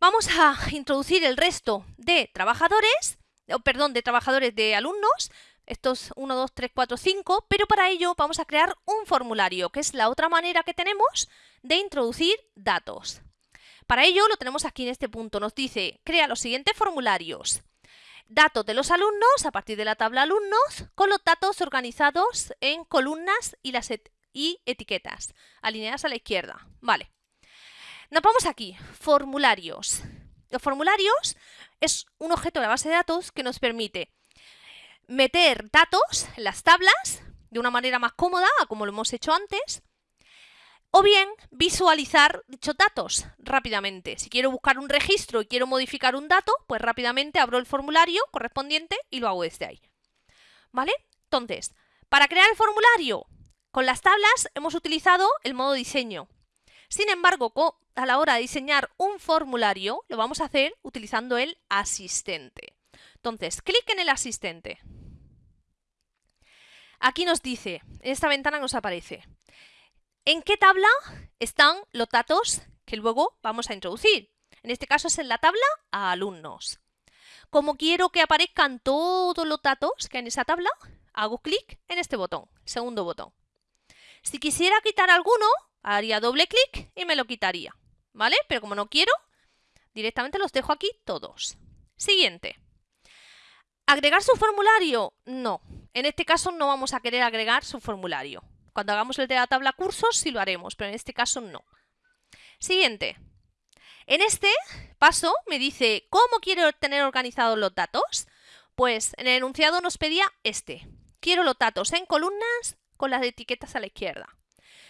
Vamos a introducir el resto de trabajadores, perdón, de trabajadores de alumnos, estos 1, 2, 3, 4, 5, pero para ello vamos a crear un formulario, que es la otra manera que tenemos de introducir datos. Para ello lo tenemos aquí en este punto, nos dice, crea los siguientes formularios. Datos de los alumnos a partir de la tabla alumnos, con los datos organizados en columnas y, las y etiquetas, alineadas a la izquierda. Vale. Nos vamos aquí, formularios. Los formularios es un objeto de la base de datos que nos permite meter datos en las tablas de una manera más cómoda, como lo hemos hecho antes, o bien visualizar dichos datos rápidamente. Si quiero buscar un registro y quiero modificar un dato, pues rápidamente abro el formulario correspondiente y lo hago desde ahí. ¿Vale? Entonces, para crear el formulario con las tablas hemos utilizado el modo diseño. Sin embargo, a la hora de diseñar un formulario, lo vamos a hacer utilizando el asistente. Entonces, clic en el asistente. Aquí nos dice, en esta ventana nos aparece, ¿en qué tabla están los datos que luego vamos a introducir? En este caso es en la tabla a alumnos. Como quiero que aparezcan todos los datos que hay en esa tabla, hago clic en este botón, segundo botón. Si quisiera quitar alguno, haría doble clic y me lo quitaría, ¿vale? Pero como no quiero, directamente los dejo aquí todos. Siguiente. ¿Agregar su formulario? No. En este caso no vamos a querer agregar su formulario. Cuando hagamos el de la tabla cursos sí lo haremos, pero en este caso no. Siguiente. En este paso me dice ¿cómo quiero tener organizados los datos? Pues en el enunciado nos pedía este. Quiero los datos en columnas con las etiquetas a la izquierda.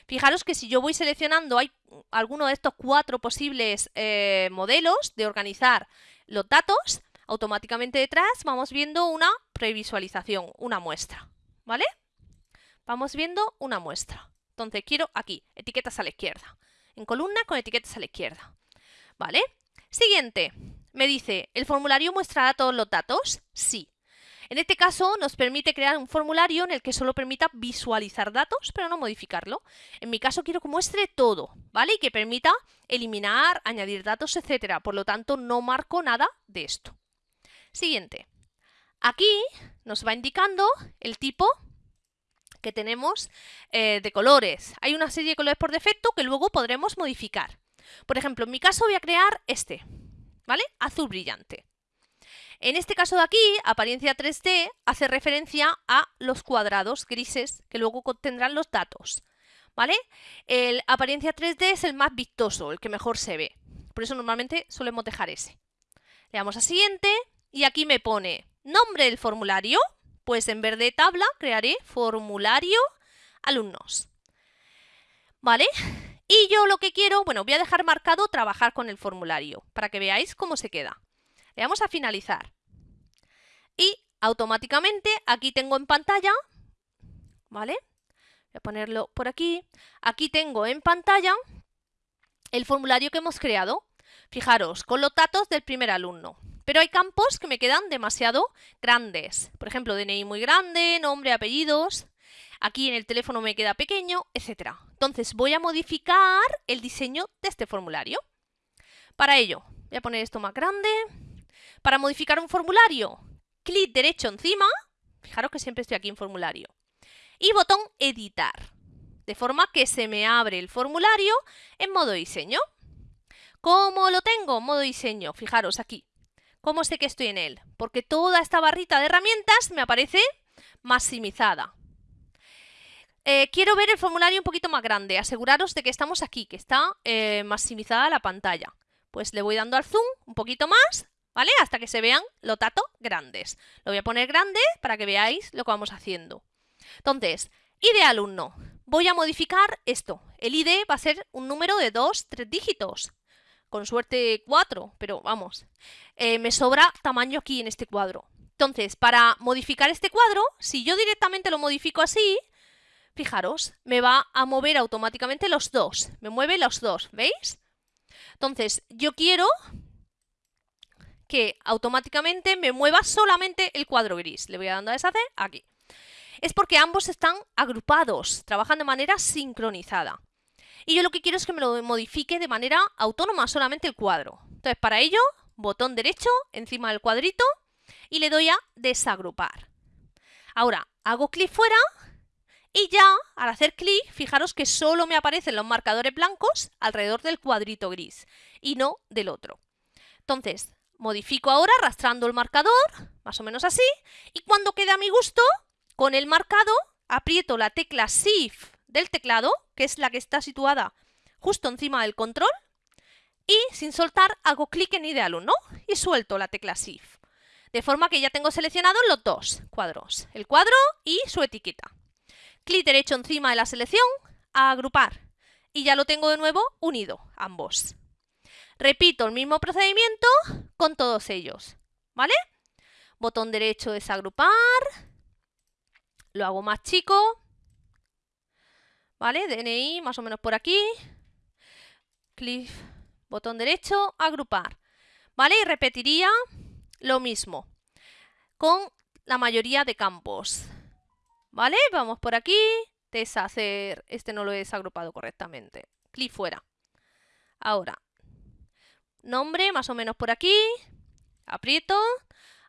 Fijaros que si yo voy seleccionando, hay alguno de estos cuatro posibles eh, modelos de organizar los datos, automáticamente detrás vamos viendo una previsualización, una muestra, ¿vale? Vamos viendo una muestra. Entonces quiero aquí, etiquetas a la izquierda, en columna con etiquetas a la izquierda, ¿vale? Siguiente, me dice, ¿el formulario muestra todos los datos? Sí. En este caso nos permite crear un formulario en el que solo permita visualizar datos, pero no modificarlo. En mi caso quiero que muestre todo, ¿vale? Y que permita eliminar, añadir datos, etcétera. Por lo tanto, no marco nada de esto. Siguiente. Aquí nos va indicando el tipo que tenemos eh, de colores. Hay una serie de colores por defecto que luego podremos modificar. Por ejemplo, en mi caso voy a crear este, ¿vale? Azul brillante. En este caso de aquí, apariencia 3D hace referencia a los cuadrados grises que luego contendrán los datos. ¿Vale? El apariencia 3D es el más vistoso, el que mejor se ve. Por eso normalmente solemos dejar ese. Le damos a siguiente y aquí me pone nombre del formulario. Pues en verde tabla crearé formulario alumnos. ¿Vale? Y yo lo que quiero, bueno, voy a dejar marcado trabajar con el formulario para que veáis cómo se queda. Le damos a finalizar. Y automáticamente aquí tengo en pantalla, ¿vale? Voy a ponerlo por aquí. Aquí tengo en pantalla el formulario que hemos creado. Fijaros, con los datos del primer alumno. Pero hay campos que me quedan demasiado grandes. Por ejemplo, DNI muy grande, nombre, apellidos. Aquí en el teléfono me queda pequeño, etc. Entonces voy a modificar el diseño de este formulario. Para ello, voy a poner esto más grande. Para modificar un formulario, clic derecho encima, fijaros que siempre estoy aquí en formulario, y botón editar, de forma que se me abre el formulario en modo diseño. ¿Cómo lo tengo? Modo diseño, fijaros aquí. ¿Cómo sé que estoy en él? Porque toda esta barrita de herramientas me aparece maximizada. Eh, quiero ver el formulario un poquito más grande. Aseguraros de que estamos aquí, que está eh, maximizada la pantalla. Pues le voy dando al zoom un poquito más ¿vale? Hasta que se vean los datos grandes. Lo voy a poner grande para que veáis lo que vamos haciendo. Entonces, ID alumno. Voy a modificar esto. El ID va a ser un número de dos, tres dígitos. Con suerte cuatro, pero vamos. Eh, me sobra tamaño aquí en este cuadro. Entonces, para modificar este cuadro, si yo directamente lo modifico así, fijaros, me va a mover automáticamente los dos. Me mueve los dos, ¿veis? Entonces, yo quiero que automáticamente me mueva solamente el cuadro gris. Le voy a dando a deshacer aquí. Es porque ambos están agrupados, trabajan de manera sincronizada. Y yo lo que quiero es que me lo modifique de manera autónoma solamente el cuadro. Entonces para ello, botón derecho encima del cuadrito y le doy a desagrupar. Ahora, hago clic fuera y ya, al hacer clic, fijaros que solo me aparecen los marcadores blancos alrededor del cuadrito gris y no del otro. Entonces, modifico ahora arrastrando el marcador, más o menos así, y cuando quede a mi gusto, con el marcado, aprieto la tecla Shift del teclado, que es la que está situada justo encima del control, y sin soltar hago clic en Ideal ¿no? y suelto la tecla Shift. De forma que ya tengo seleccionados los dos cuadros, el cuadro y su etiqueta. Clic derecho encima de la selección, a agrupar, y ya lo tengo de nuevo unido, ambos. Repito el mismo procedimiento con todos ellos, ¿vale? Botón derecho desagrupar, lo hago más chico, ¿vale? DNI más o menos por aquí, clic, botón derecho, agrupar, ¿vale? Y repetiría lo mismo con la mayoría de campos, ¿vale? Vamos por aquí, deshacer, este no lo he desagrupado correctamente, clic fuera. Ahora, nombre más o menos por aquí, aprieto,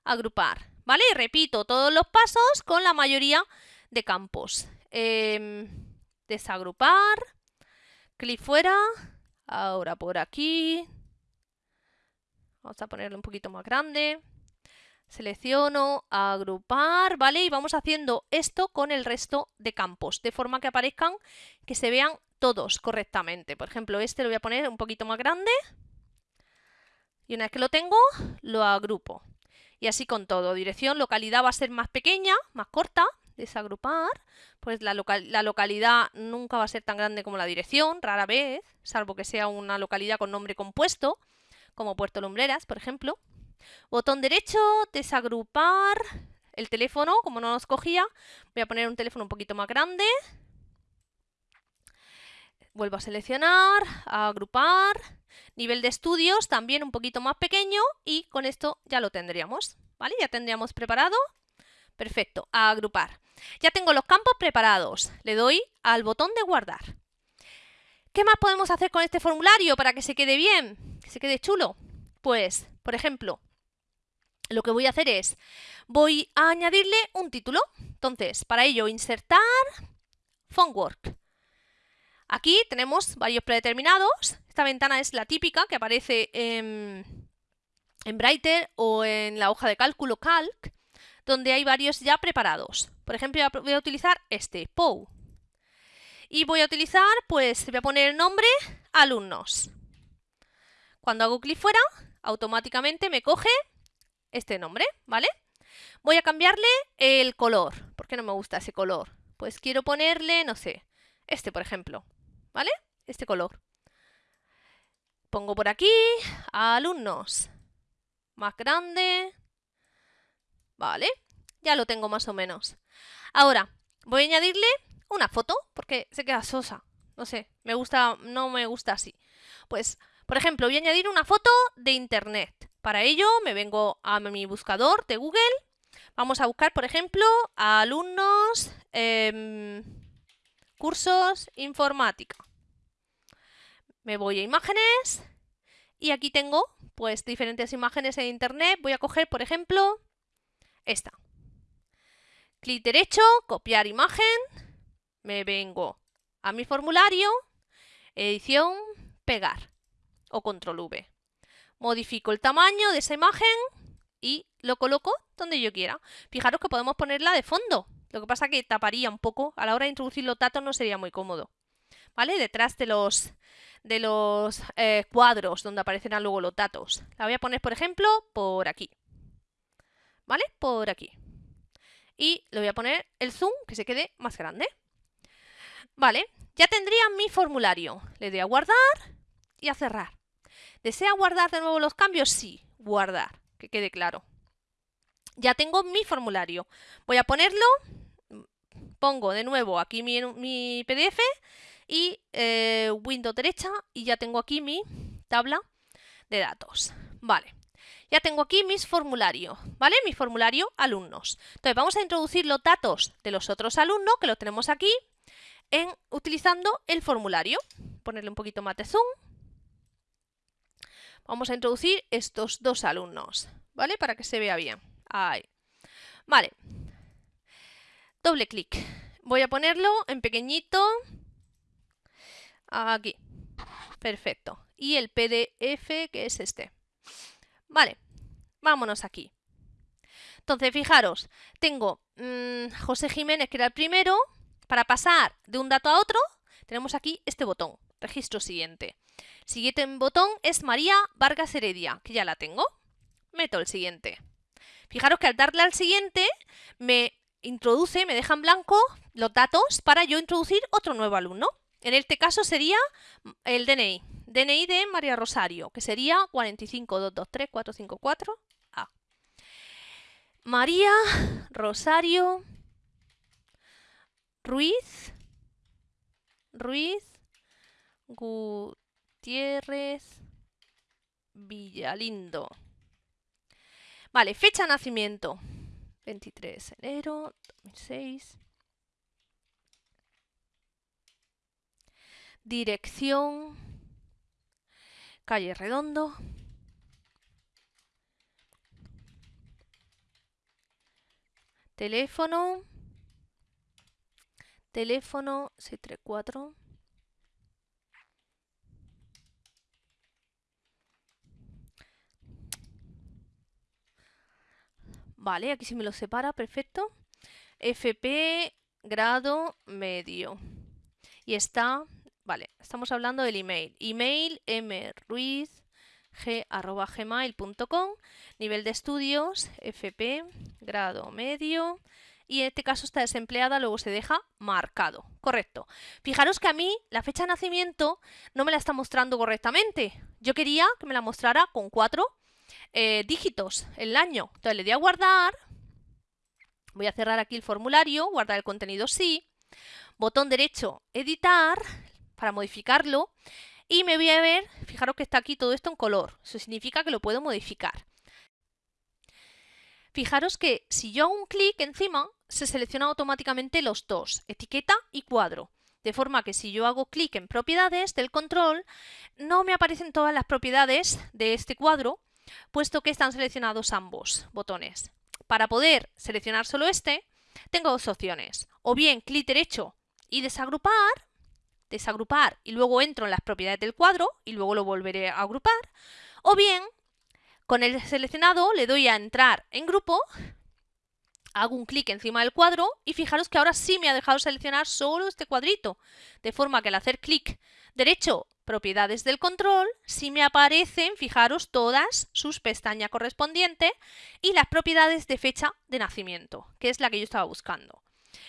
agrupar, ¿vale? Y repito todos los pasos con la mayoría de campos. Em, desagrupar, clic fuera, ahora por aquí, vamos a ponerlo un poquito más grande, selecciono, agrupar, ¿vale? Y vamos haciendo esto con el resto de campos, de forma que aparezcan, que se vean todos correctamente. Por ejemplo, este lo voy a poner un poquito más grande, y una vez que lo tengo, lo agrupo. Y así con todo. Dirección, localidad va a ser más pequeña, más corta. Desagrupar. Pues la, la localidad nunca va a ser tan grande como la dirección, rara vez, salvo que sea una localidad con nombre compuesto, como Puerto Lumbreras, por ejemplo. Botón derecho, desagrupar. El teléfono, como no nos cogía, voy a poner un teléfono un poquito más grande. Vuelvo a seleccionar, a agrupar. Nivel de estudios también un poquito más pequeño y con esto ya lo tendríamos. ¿Vale? Ya tendríamos preparado. Perfecto, a agrupar. Ya tengo los campos preparados. Le doy al botón de guardar. ¿Qué más podemos hacer con este formulario para que se quede bien? Que se quede chulo. Pues, por ejemplo, lo que voy a hacer es, voy a añadirle un título. Entonces, para ello, insertar Phonework. Aquí tenemos varios predeterminados. Esta ventana es la típica que aparece en, en Brighter o en la hoja de cálculo Calc, donde hay varios ya preparados. Por ejemplo, voy a utilizar este, POU. Y voy a utilizar, pues, voy a poner el nombre alumnos. Cuando hago clic fuera, automáticamente me coge este nombre, ¿vale? Voy a cambiarle el color. ¿Por qué no me gusta ese color? Pues quiero ponerle, no sé, este, por ejemplo. ¿Vale? Este color. Pongo por aquí alumnos. Más grande. Vale, ya lo tengo más o menos. Ahora, voy a añadirle una foto porque se queda sosa. No sé, me gusta, no me gusta así. Pues, por ejemplo, voy a añadir una foto de internet. Para ello me vengo a mi buscador de Google. Vamos a buscar, por ejemplo, alumnos... Em, cursos informática. Me voy a imágenes y aquí tengo pues diferentes imágenes en internet. Voy a coger, por ejemplo, esta. Clic derecho, copiar imagen. Me vengo a mi formulario, edición, pegar o control V. Modifico el tamaño de esa imagen y lo coloco donde yo quiera. Fijaros que podemos ponerla de fondo. Lo que pasa que taparía un poco. A la hora de introducir los datos no sería muy cómodo. ¿Vale? Detrás de los, eh, cuadros donde aparecerán luego los datos. La voy a poner, por ejemplo, por aquí. ¿Vale? Por aquí. Y le voy a poner el zoom que se quede más grande. Vale, ya tendría mi formulario. Le doy a guardar y a cerrar. ¿Desea guardar de nuevo los cambios? Sí, guardar, que quede claro. Ya tengo mi formulario. Voy a ponerlo, pongo de nuevo aquí mi, PDF y eh, Windows derecha y ya tengo aquí mi tabla de datos. Vale, ya tengo aquí mis formularios, ¿vale? Mi formulario alumnos. Entonces vamos a introducir los datos de los otros alumnos que los tenemos aquí en, utilizando el formulario. Ponerle un poquito más de zoom. Vamos a introducir estos dos alumnos, ¿vale? Para que se vea bien. Ahí. Vale. Doble clic. Voy a ponerlo en pequeñito. Aquí. Perfecto. Y el PDF, que es este. Vale. Vámonos aquí. Entonces, fijaros, tengo mmm, José Jiménez, que era el primero. Para pasar de un dato a otro, tenemos aquí este botón, registro siguiente. Siguiente botón es María Vargas Heredia, que ya la tengo. Meto el siguiente. Fijaros que al darle al siguiente, me introduce, me deja en blanco los datos para yo introducir otro nuevo alumno. En este caso sería el DNI. DNI de María Rosario, que sería 45223-454A. María Rosario Ruiz, Ruiz, Gutiérrez, Villalindo. Vale, fecha de nacimiento. 23 de enero 2006. Dirección. Calle Redondo. Teléfono. Teléfono 634. Vale, aquí sí me lo separa, perfecto. FP grado medio. Y está, vale, estamos hablando del email. Email mruiz.gmail.com Nivel de estudios, FP grado medio y en este caso está desempleada, luego se deja marcado. Correcto. Fijaros que a mí la fecha de nacimiento no me la está mostrando correctamente. Yo quería que me la mostrara con cuatro eh, dígitos el año. Entonces le doy a guardar. Voy a cerrar aquí el formulario, guardar el contenido sí. Botón derecho, editar, para modificarlo. Y me voy a ver, fijaros que está aquí todo esto en color. Eso significa que lo puedo modificar. Fijaros que si yo hago un clic encima, se selecciona automáticamente los dos, etiqueta y cuadro. De forma que si yo hago clic en propiedades del control, no me aparecen todas las propiedades de este cuadro, puesto que están seleccionados ambos botones. Para poder seleccionar solo este, tengo dos opciones. O bien clic derecho y desagrupar, desagrupar y luego entro en las propiedades del cuadro y luego lo volveré a agrupar. O bien, con el seleccionado le doy a entrar en grupo hago un clic encima del cuadro y fijaros que ahora sí me ha dejado seleccionar solo este cuadrito, de forma que al hacer clic derecho propiedades del control, sí me aparecen, fijaros, todas sus pestañas correspondientes y las propiedades de fecha de nacimiento, que es la que yo estaba buscando.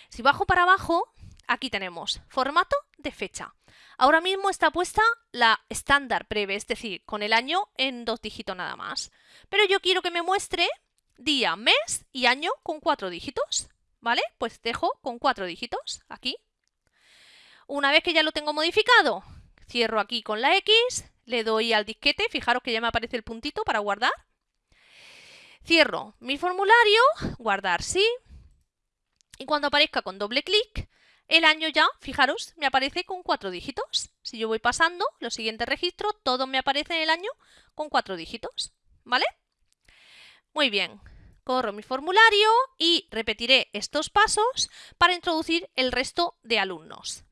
Si bajo para abajo, aquí tenemos formato de fecha. Ahora mismo está puesta la estándar breve, es decir, con el año en dos dígitos nada más. Pero yo quiero que me muestre día, mes y año con cuatro dígitos, ¿vale? Pues dejo con cuatro dígitos aquí. Una vez que ya lo tengo modificado, cierro aquí con la X, le doy al disquete, fijaros que ya me aparece el puntito para guardar. Cierro mi formulario, guardar sí, y cuando aparezca con doble clic, el año ya, fijaros, me aparece con cuatro dígitos. Si yo voy pasando los siguientes registros, todo me aparece en el año con cuatro dígitos, ¿vale? Muy bien, corro mi formulario y repetiré estos pasos para introducir el resto de alumnos.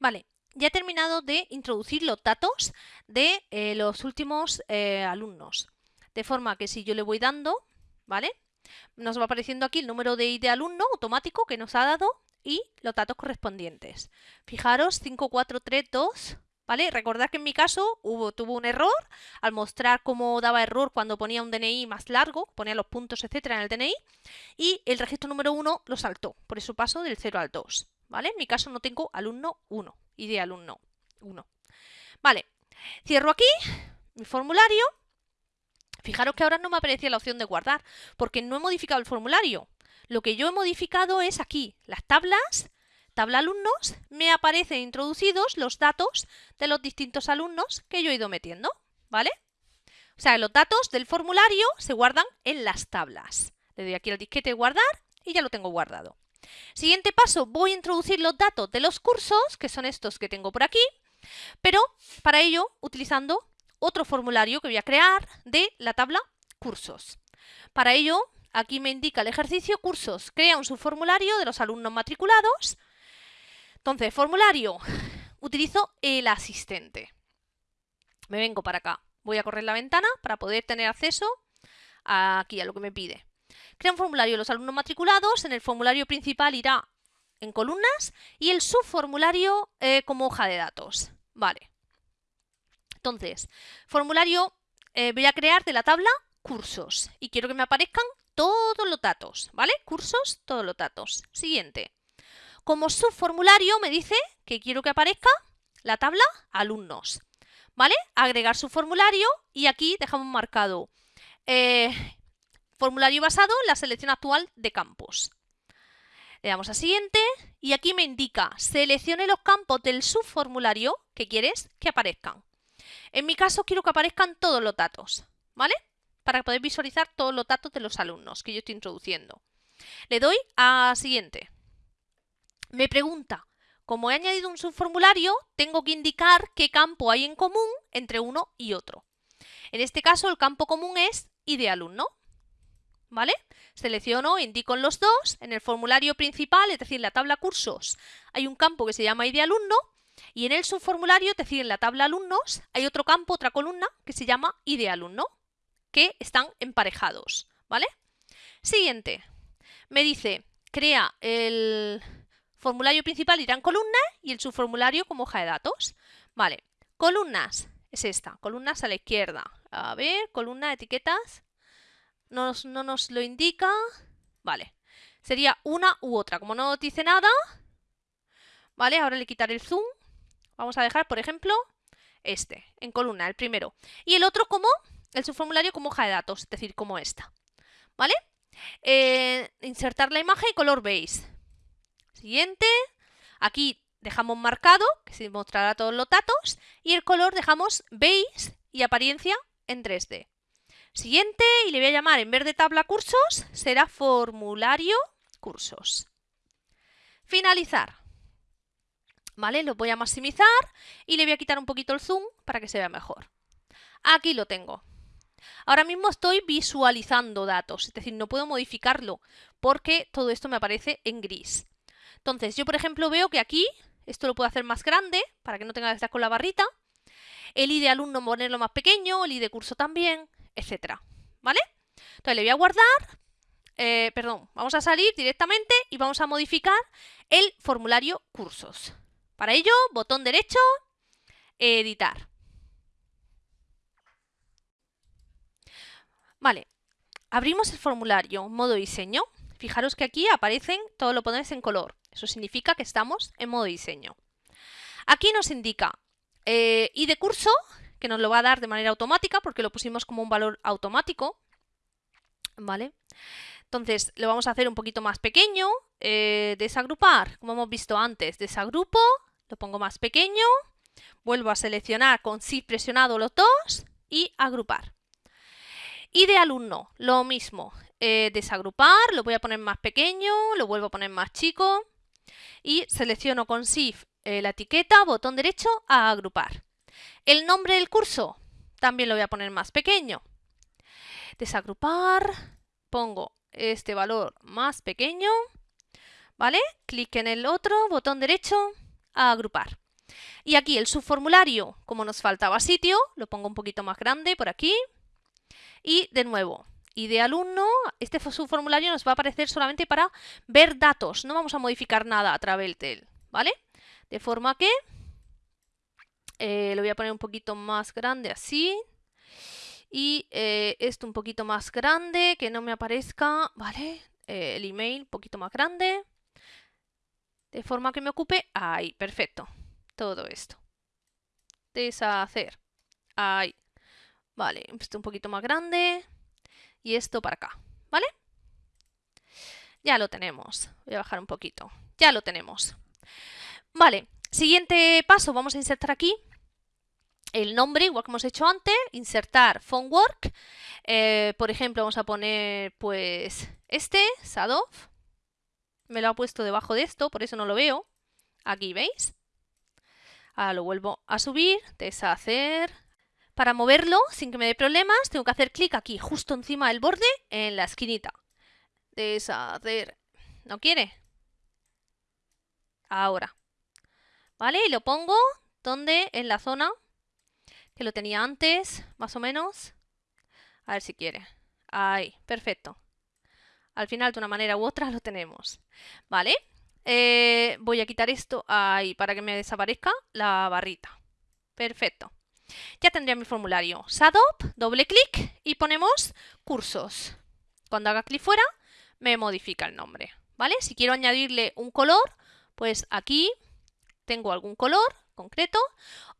Vale, ya he terminado de introducir los datos de eh, los últimos eh, alumnos. De forma que si yo le voy dando, ¿vale? Nos va apareciendo aquí el número de ID alumno automático que nos ha dado y los datos correspondientes. Fijaros, 5432 ¿Vale? Recordad que en mi caso hubo, tuvo un error al mostrar cómo daba error cuando ponía un DNI más largo, ponía los puntos, etcétera, en el DNI, y el registro número 1 lo saltó, por eso paso del 0 al 2. ¿Vale? En mi caso no tengo alumno 1 y de alumno 1. Vale, cierro aquí mi formulario. Fijaros que ahora no me aparecía la opción de guardar, porque no he modificado el formulario. Lo que yo he modificado es aquí, las tablas tabla alumnos me aparecen introducidos los datos de los distintos alumnos que yo he ido metiendo, ¿vale? O sea, los datos del formulario se guardan en las tablas. Le doy aquí al disquete guardar y ya lo tengo guardado. Siguiente paso, voy a introducir los datos de los cursos, que son estos que tengo por aquí, pero para ello utilizando otro formulario que voy a crear de la tabla cursos. Para ello, aquí me indica el ejercicio cursos. Crea un subformulario de los alumnos matriculados. Entonces, formulario. Utilizo el asistente. Me vengo para acá. Voy a correr la ventana para poder tener acceso aquí a lo que me pide. Crea un formulario de los alumnos matriculados. En el formulario principal irá en columnas y el subformulario eh, como hoja de datos. Vale. Entonces, formulario eh, voy a crear de la tabla cursos y quiero que me aparezcan todos los datos, ¿vale? Cursos, todos los datos. Siguiente. Como subformulario me dice que quiero que aparezca la tabla alumnos, ¿vale? Agregar su formulario y aquí dejamos marcado eh, formulario basado en la selección actual de campos. Le damos a siguiente y aquí me indica seleccione los campos del subformulario que quieres que aparezcan. En mi caso quiero que aparezcan todos los datos, ¿vale? Para poder visualizar todos los datos de los alumnos que yo estoy introduciendo. Le doy a siguiente. Me pregunta, como he añadido un subformulario, tengo que indicar qué campo hay en común entre uno y otro. En este caso el campo común es ID alumno. ¿vale? Selecciono, indico en los dos, en el formulario principal, es decir, la tabla cursos, hay un campo que se llama ID alumno y en el subformulario, es decir, en la tabla alumnos, hay otro campo, otra columna que se llama ID alumno, que están emparejados, ¿vale? Siguiente, me dice, crea el formulario principal irá en columna y el subformulario como hoja de datos, ¿vale? Columnas, es esta, columnas a la izquierda, a ver, columna, etiquetas, no nos lo indica. Vale, sería una u otra. Como no dice nada, vale, ahora le quitaré el zoom. Vamos a dejar, por ejemplo, este, en columna, el primero. Y el otro como, el subformulario como hoja de datos, es decir, como esta. ¿Vale? Eh, insertar la imagen y color beige. Siguiente. Aquí dejamos marcado, que se mostrará todos los datos. Y el color dejamos beige y apariencia en 3D. Siguiente, y le voy a llamar, en vez de tabla cursos, será formulario cursos. Finalizar. ¿Vale? Lo voy a maximizar y le voy a quitar un poquito el zoom para que se vea mejor. Aquí lo tengo. Ahora mismo estoy visualizando datos, es decir, no puedo modificarlo porque todo esto me aparece en gris. Entonces, yo por ejemplo veo que aquí, esto lo puedo hacer más grande para que no tenga que estar con la barrita. El ID alumno ponerlo más pequeño, el ID curso también etcétera. ¿Vale? Entonces le voy a guardar, eh, perdón, vamos a salir directamente y vamos a modificar el formulario cursos. Para ello, botón derecho, editar. Vale, abrimos el formulario, modo diseño. Fijaros que aquí aparecen, todo lo ponéis en color. Eso significa que estamos en modo diseño. Aquí nos indica eh, ID curso, que nos lo va a dar de manera automática porque lo pusimos como un valor automático. ¿Vale? Entonces lo vamos a hacer un poquito más pequeño, eh, desagrupar, como hemos visto antes, desagrupo, lo pongo más pequeño, vuelvo a seleccionar con Shift presionado los dos y agrupar. Y de alumno, lo mismo, eh, desagrupar, lo voy a poner más pequeño, lo vuelvo a poner más chico y selecciono con Shift eh, la etiqueta, botón derecho, a agrupar. El nombre del curso también lo voy a poner más pequeño. Desagrupar, pongo este valor más pequeño, ¿vale? Clic en el otro, botón derecho, a agrupar. Y aquí el subformulario, como nos faltaba sitio, lo pongo un poquito más grande por aquí. Y de nuevo, y de alumno, este subformulario nos va a aparecer solamente para ver datos, no vamos a modificar nada a través de él, ¿vale? De forma que eh, lo voy a poner un poquito más grande así. Y eh, esto un poquito más grande, que no me aparezca, ¿vale? Eh, el email un poquito más grande. De forma que me ocupe. Ahí, perfecto. Todo esto. Deshacer. Ahí. Vale, esto un poquito más grande. Y esto para acá, ¿vale? Ya lo tenemos. Voy a bajar un poquito. Ya lo tenemos. Vale, Siguiente paso, vamos a insertar aquí el nombre, igual que hemos hecho antes, insertar Phonework. Eh, por ejemplo, vamos a poner pues este, Sadov. Me lo ha puesto debajo de esto, por eso no lo veo. Aquí, ¿veis? Ahora lo vuelvo a subir, deshacer. Para moverlo sin que me dé problemas, tengo que hacer clic aquí, justo encima del borde, en la esquinita. Deshacer. ¿No quiere? Ahora. ¿Vale? Y lo pongo donde en la zona que lo tenía antes, más o menos. A ver si quiere. Ahí, perfecto. Al final, de una manera u otra, lo tenemos. ¿Vale? Eh, voy a quitar esto ahí para que me desaparezca la barrita. Perfecto. Ya tendría mi formulario. SADOP, doble clic y ponemos cursos. Cuando haga clic fuera, me modifica el nombre. ¿Vale? Si quiero añadirle un color, pues aquí tengo algún color concreto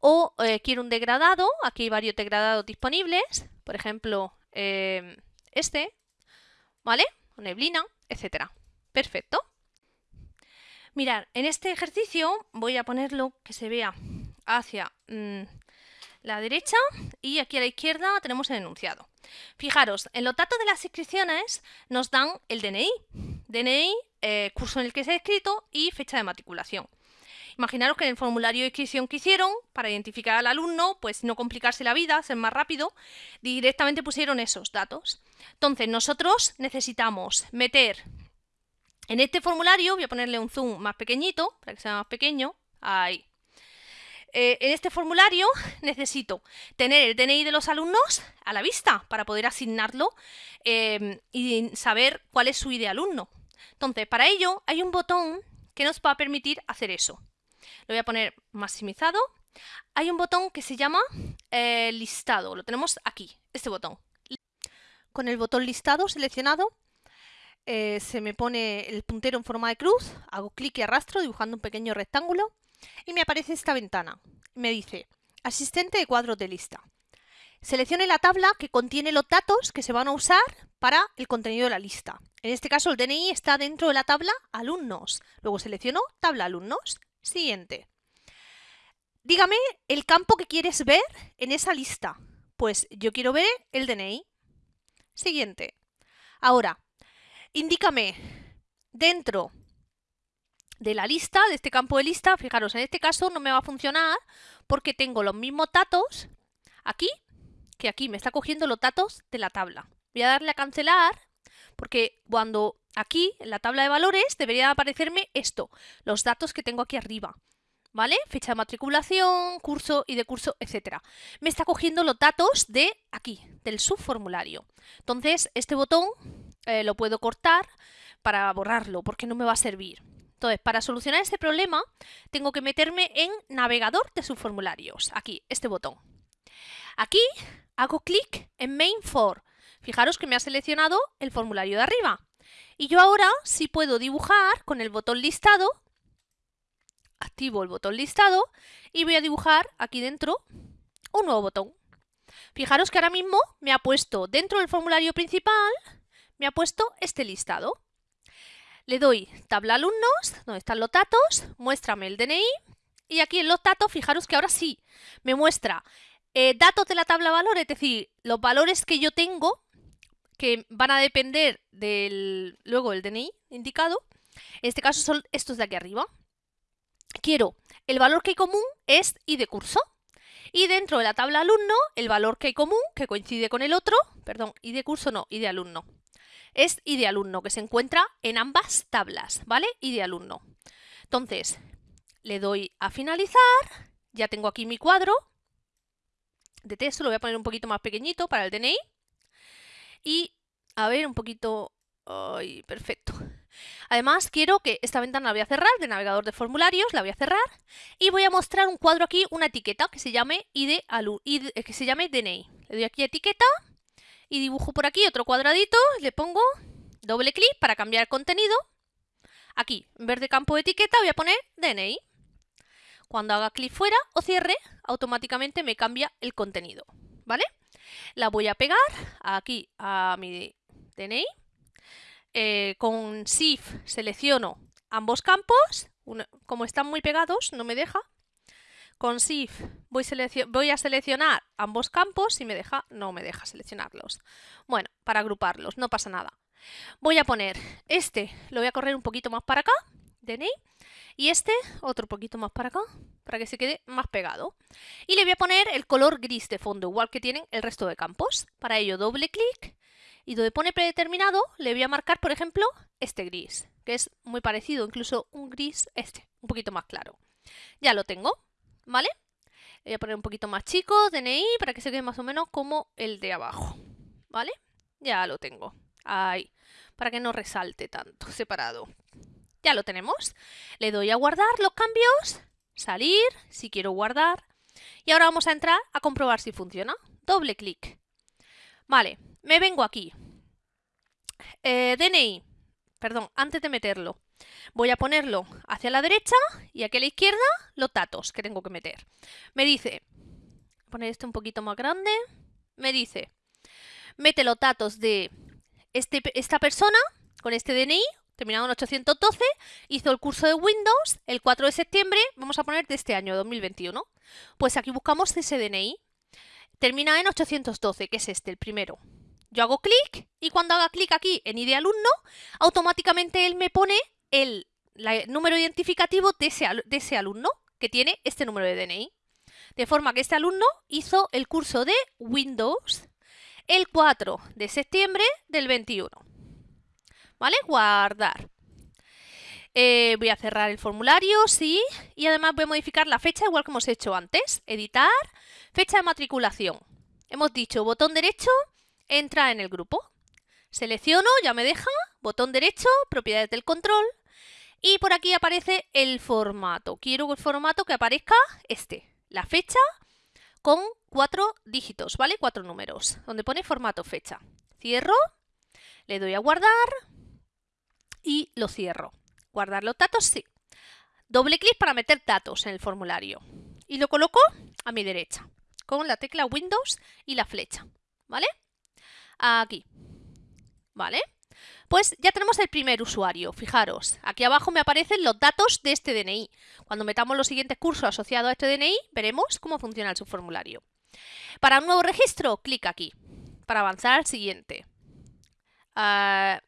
o eh, quiero un degradado, aquí hay varios degradados disponibles, por ejemplo eh, este, ¿vale? Neblina, etcétera. Perfecto. Mirad, en este ejercicio voy a ponerlo que se vea hacia mm, la derecha y aquí a la izquierda tenemos el enunciado. Fijaros, en los datos de las inscripciones nos dan el DNI, DNI, eh, curso en el que se ha escrito y fecha de matriculación. Imaginaros que en el formulario de inscripción que hicieron, para identificar al alumno, pues no complicarse la vida, ser más rápido, directamente pusieron esos datos. Entonces, nosotros necesitamos meter en este formulario, voy a ponerle un zoom más pequeñito, para que sea más pequeño, ahí. Eh, en este formulario necesito tener el DNI de los alumnos a la vista para poder asignarlo eh, y saber cuál es su ID alumno. Entonces, para ello hay un botón que nos va a permitir hacer eso. Lo voy a poner maximizado. Hay un botón que se llama eh, listado. Lo tenemos aquí, este botón. Con el botón listado seleccionado eh, se me pone el puntero en forma de cruz, hago clic y arrastro dibujando un pequeño rectángulo y me aparece esta ventana. Me dice, asistente de cuadros de lista. Seleccione la tabla que contiene los datos que se van a usar para el contenido de la lista. En este caso el DNI está dentro de la tabla alumnos. Luego selecciono tabla alumnos Siguiente. Dígame el campo que quieres ver en esa lista. Pues yo quiero ver el DNI. Siguiente. Ahora, indícame dentro de la lista, de este campo de lista, fijaros, en este caso no me va a funcionar porque tengo los mismos datos aquí que aquí. Me está cogiendo los datos de la tabla. Voy a darle a cancelar porque cuando aquí, en la tabla de valores, debería aparecerme esto, los datos que tengo aquí arriba. ¿Vale? Fecha de matriculación, curso y de curso, etcétera. Me está cogiendo los datos de aquí, del subformulario. Entonces, este botón eh, lo puedo cortar para borrarlo, porque no me va a servir. Entonces, para solucionar este problema, tengo que meterme en navegador de subformularios. Aquí, este botón. Aquí hago clic en Main for. Fijaros que me ha seleccionado el formulario de arriba. Y yo ahora sí puedo dibujar con el botón listado, activo el botón listado y voy a dibujar aquí dentro un nuevo botón. Fijaros que ahora mismo me ha puesto dentro del formulario principal, me ha puesto este listado. Le doy tabla alumnos, donde están los datos, muéstrame el DNI y aquí en los datos, fijaros que ahora sí me muestra eh, datos de la tabla valores, es decir, los valores que yo tengo que van a depender del luego el DNI indicado. En este caso son estos de aquí arriba. Quiero el valor que hay común es I de curso. Y dentro de la tabla alumno, el valor que hay común, que coincide con el otro, perdón, I de curso no, I de alumno. Es I de alumno, que se encuentra en ambas tablas, ¿vale? I de alumno. Entonces, le doy a finalizar, ya tengo aquí mi cuadro de texto, lo voy a poner un poquito más pequeñito para el DNI. Y, a ver, un poquito... ¡Ay, perfecto! Además, quiero que esta ventana la voy a cerrar, de navegador de formularios, la voy a cerrar. Y voy a mostrar un cuadro aquí, una etiqueta que se llame, ID, que se llame DNI. Le doy aquí etiqueta y dibujo por aquí otro cuadradito, le pongo doble clic para cambiar contenido. Aquí, en vez de campo de etiqueta, voy a poner DNI. Cuando haga clic fuera o cierre, automáticamente me cambia el contenido, ¿vale? La voy a pegar aquí a mi DNI. Eh, con SIF selecciono ambos campos. como están muy pegados, no me deja. Con SIF voy, a seleccionar ambos campos. Si me deja, no me deja seleccionarlos. Bueno, para agruparlos, no pasa nada. Voy a poner este, lo voy a correr un poquito más para acá, DNI. Y este, otro poquito más para acá, para que se quede más pegado. Y le voy a poner el color gris de fondo, igual que tienen el resto de campos. Para ello doble clic y donde pone predeterminado le voy a marcar, por ejemplo, este gris, que es muy parecido, incluso un gris este, un poquito más claro. Ya lo tengo, ¿vale? Le voy a poner un poquito más chico, DNI, para que se quede más o menos como el de abajo, ¿vale? Ya lo tengo, ahí, para que no resalte tanto, separado. Ya lo tenemos. Le doy a guardar los cambios, salir, si quiero guardar. Y ahora vamos a entrar a comprobar si funciona. Doble clic. Vale, me vengo aquí. Eh, DNI, perdón, antes de meterlo. Voy a ponerlo hacia la derecha y aquí a la izquierda los datos que tengo que meter. Me dice, poner este un poquito más grande, me dice, mete los datos de este, esta persona con este DNI terminado en 812, hizo el curso de Windows el 4 de septiembre, vamos a poner de este año, 2021. Pues aquí buscamos ese DNI, termina en 812, que es este, el primero. Yo hago clic y cuando haga clic aquí en ID alumno, automáticamente él me pone número identificativo de ese, de ese alumno que tiene este número de DNI. De forma que este alumno hizo el curso de Windows el 4 de septiembre del 21. ¿vale? Guardar. Eh, voy a cerrar el formulario, sí, y además voy a modificar la fecha igual que hemos hecho antes. Editar, fecha de matriculación. Hemos dicho botón derecho, entra en el grupo. Selecciono, ya me deja, botón derecho, propiedades del control. Y por aquí aparece el formato. Quiero el formato que aparezca este, la fecha con cuatro dígitos, ¿vale? Cuatro números, donde pone formato fecha. Cierro, le doy a guardar y lo cierro. ¿Guardar los datos? Sí. Doble clic para meter datos en el formulario. Y lo coloco a mi derecha, con la tecla Windows y la flecha. ¿Vale? Aquí. ¿Vale? Pues ya tenemos el primer usuario. Fijaros, aquí abajo me aparecen los datos de este DNI. Cuando metamos los siguientes cursos asociados a este DNI, veremos cómo funciona el subformulario. Para un nuevo registro, clic aquí. Para avanzar al siguiente. Ah,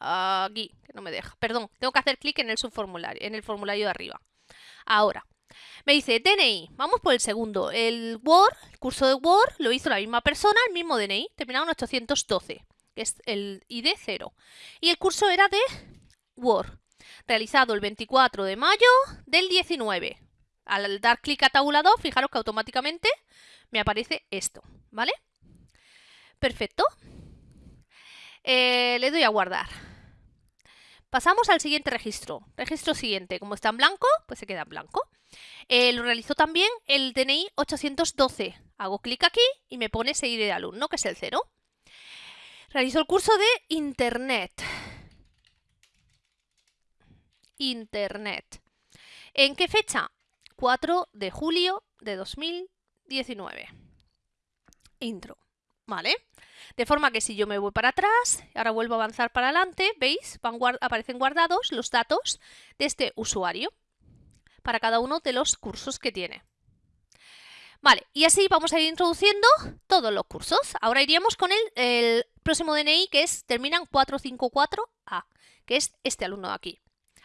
Aquí, que no me deja. Perdón, tengo que hacer clic en el subformulario, en el formulario de arriba. Ahora, me dice DNI, vamos por el segundo. El Word, el curso de Word, lo hizo la misma persona, el mismo DNI, terminado en 812, que es el ID 0. Y el curso era de Word, realizado el 24 de mayo del 19. Al dar clic a tabulador, fijaros que automáticamente me aparece esto, ¿vale? Perfecto. Eh, le doy a guardar. Pasamos al siguiente registro. Registro siguiente. Como está en blanco, pues se queda en blanco. Eh, lo realizó también el DNI 812. Hago clic aquí y me pone seguir de alumno, que es el 0. Realizó el curso de Internet. Internet. ¿En qué fecha? 4 de julio de 2019. Intro. ¿Vale? De forma que si yo me voy para atrás, ahora vuelvo a avanzar para adelante, ¿veis? aparecen guardados los datos de este usuario para cada uno de los cursos que tiene. Vale, y así vamos a ir introduciendo todos los cursos. Ahora iríamos con el, el próximo DNI que es termina en 454A, que es este alumno de aquí.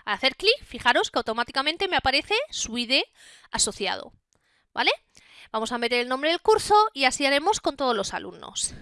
Al hacer clic, fijaros que automáticamente me aparece su ID asociado. ¿Vale? Vamos a meter el nombre del curso y así haremos con todos los alumnos.